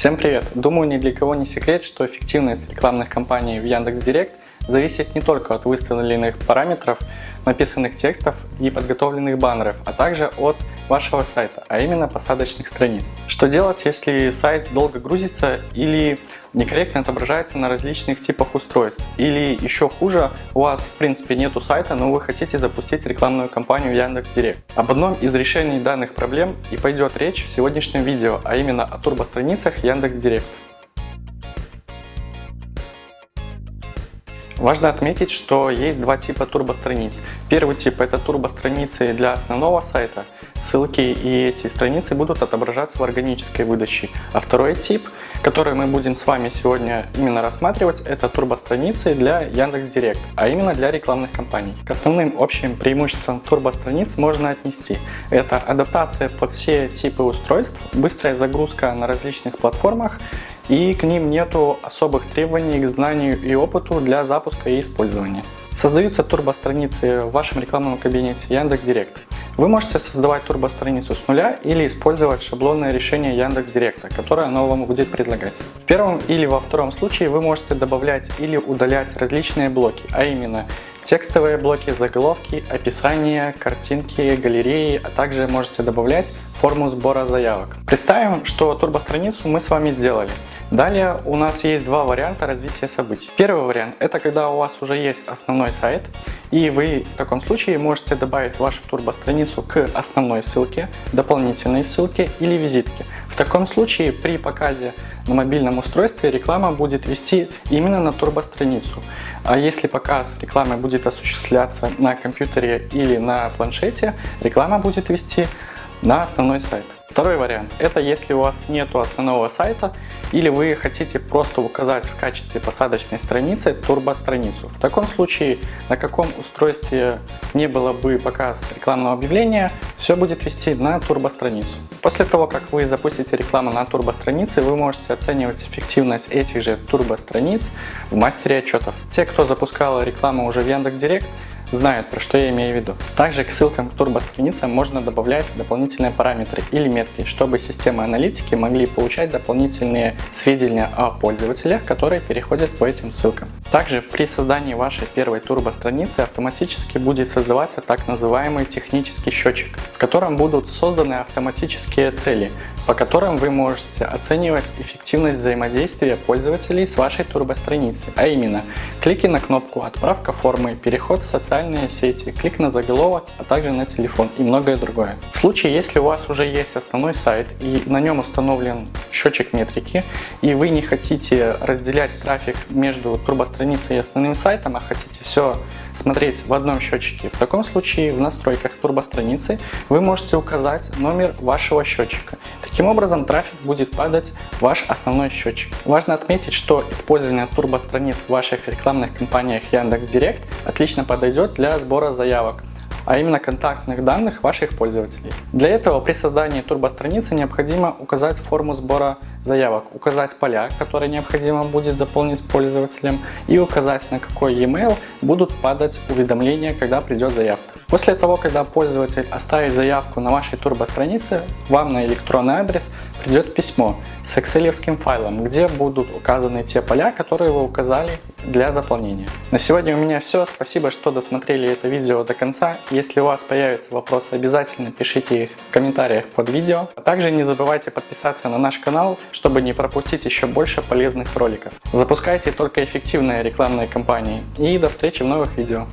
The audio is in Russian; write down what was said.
Всем привет! Думаю, ни для кого не секрет, что эффективность рекламных кампаний в Яндекс.Директ зависит не только от выставленных параметров, написанных текстов и подготовленных баннеров, а также от вашего сайта, а именно посадочных страниц. Что делать, если сайт долго грузится или некорректно отображается на различных типах устройств? Или еще хуже, у вас в принципе нету сайта, но вы хотите запустить рекламную кампанию Яндекс.Директ. Об одном из решений данных проблем и пойдет речь в сегодняшнем видео, а именно о турбостраницах Яндекс.Директ. Важно отметить, что есть два типа турбостраниц. Первый тип это турбостраницы для основного сайта. Ссылки и эти страницы будут отображаться в органической выдаче. А второй тип, который мы будем с вами сегодня именно рассматривать, это турбостраницы для Яндекс.Директ, а именно для рекламных кампаний. К основным общим преимуществам турбостраниц можно отнести. Это адаптация под все типы устройств, быстрая загрузка на различных платформах и к ним нету особых требований к знанию и опыту для запуска и использования. Создаются турбостраницы в вашем рекламном кабинете Яндекс.Директ. Вы можете создавать турбостраницу с нуля или использовать шаблонное решение Яндекс.Директа, которое оно вам будет предлагать. В первом или во втором случае вы можете добавлять или удалять различные блоки, а именно текстовые блоки, заголовки, описание, картинки, галереи, а также можете добавлять форму сбора заявок. Представим, что турбостраницу мы с вами сделали. Далее у нас есть два варианта развития событий. Первый вариант это когда у вас уже есть основной сайт и вы в таком случае можете добавить вашу турбостраницу к основной ссылке, дополнительной ссылке или визитке. Таком случае при показе на мобильном устройстве реклама будет вести именно на турбостраницу. А если показ рекламы будет осуществляться на компьютере или на планшете, реклама будет вести на основной сайт. Второй вариант – это если у вас нет основного сайта или вы хотите просто указать в качестве посадочной страницы турбостраницу. В таком случае, на каком устройстве не было бы показ рекламного объявления, все будет вести на турбостраницу. После того, как вы запустите рекламу на турбостранице, вы можете оценивать эффективность этих же турбостраниц в мастере отчетов. Те, кто запускал рекламу уже в Яндекс.Директ, знают, про что я имею в виду. Также к ссылкам к турбостраницам можно добавлять дополнительные параметры или метки, чтобы системы аналитики могли получать дополнительные сведения о пользователях, которые переходят по этим ссылкам. Также при создании вашей первой турбостраницы автоматически будет создаваться так называемый технический счетчик, в котором будут созданы автоматические цели, по которым вы можете оценивать эффективность взаимодействия пользователей с вашей турбостраницей, а именно клики на кнопку «Отправка формы», переход в социальные сети, клик на заголовок, а также на телефон и многое другое. В случае, если у вас уже есть основной сайт и на нем установлен счетчик метрики, и вы не хотите разделять трафик между турбостраницей и основным сайтом, а хотите все смотреть в одном счетчике, в таком случае в настройках турбостраницы вы можете указать номер вашего счетчика. Таким образом трафик будет падать в ваш основной счетчик. Важно отметить, что использование турбостраниц в ваших рекламных кампаниях Яндекс.Директ отлично подойдет для сбора заявок а именно контактных данных ваших пользователей. Для этого при создании турбостраницы необходимо указать форму сбора заявок, указать поля, которые необходимо будет заполнить пользователем и указать на какой e-mail будут падать уведомления, когда придет заявка. После того, когда пользователь оставит заявку на вашей турбостранице, вам на электронный адрес придет письмо с excel файлом, где будут указаны те поля, которые вы указали для заполнения. На сегодня у меня все. Спасибо, что досмотрели это видео до конца. Если у вас появятся вопросы, обязательно пишите их в комментариях под видео. А также не забывайте подписаться на наш канал, чтобы не пропустить еще больше полезных роликов. Запускайте только эффективные рекламные кампании. И до встречи в новых видео.